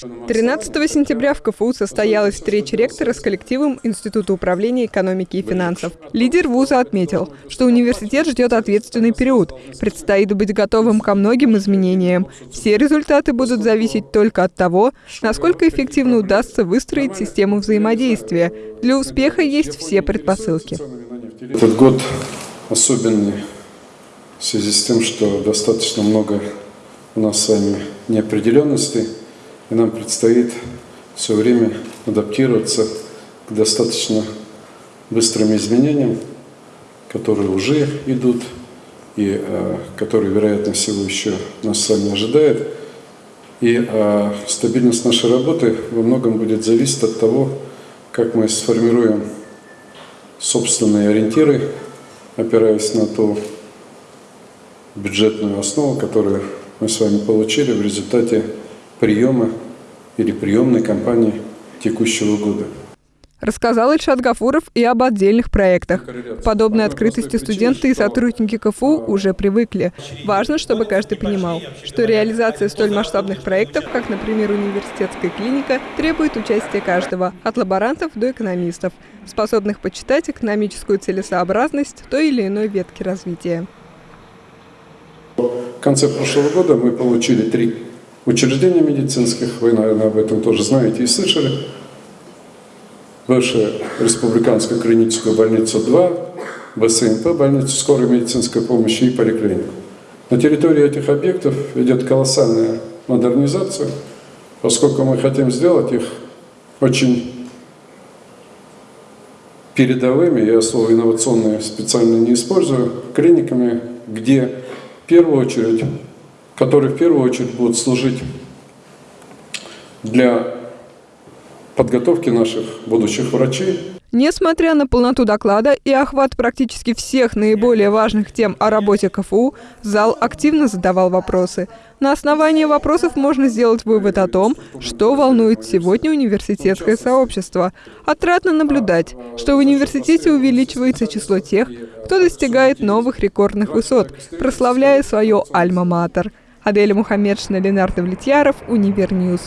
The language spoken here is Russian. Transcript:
13 сентября в КФУ состоялась встреча ректора с коллективом Института управления экономики и финансов. Лидер вуза отметил, что университет ждет ответственный период. Предстоит быть готовым ко многим изменениям. Все результаты будут зависеть только от того, насколько эффективно удастся выстроить систему взаимодействия. Для успеха есть все предпосылки. Этот год особенный в связи с тем, что достаточно много у нас с вами неопределенностей, и нам предстоит все время адаптироваться к достаточно быстрым изменениям, которые уже идут и э, которые, вероятно всего, еще нас с вами ожидают. И э, стабильность нашей работы во многом будет зависеть от того, как мы сформируем собственные ориентиры, опираясь на ту бюджетную основу, которую мы с вами получили в результате приема или приемной кампании текущего года. Рассказал Ильшат Гафуров и об отдельных проектах. К подобной открытости студенты и сотрудники КФУ уже привыкли. Важно, чтобы каждый понимал, что реализация столь масштабных проектов, как, например, университетская клиника, требует участия каждого, от лаборантов до экономистов, способных почитать экономическую целесообразность той или иной ветки развития. В конце прошлого года мы получили три учреждения медицинских, вы, наверное, об этом тоже знаете и слышали. Бывшая республиканская клиническая больница 2, БСМП, больница скорой медицинской помощи и поликлинику. На территории этих объектов идет колоссальная модернизация, поскольку мы хотим сделать их очень передовыми, я слово инновационное специально не использую, клиниками, где в первую очередь, которые в первую очередь будут служить для подготовки наших будущих врачей. Несмотря на полноту доклада и охват практически всех наиболее важных тем о работе КФУ, зал активно задавал вопросы. На основании вопросов можно сделать вывод о том, что волнует сегодня университетское сообщество. Отрадно наблюдать, что в университете увеличивается число тех, кто достигает новых рекордных высот, прославляя свое альма-матер. Аделя Мухаммедшина, Ленар Давлетьяров, Univer News.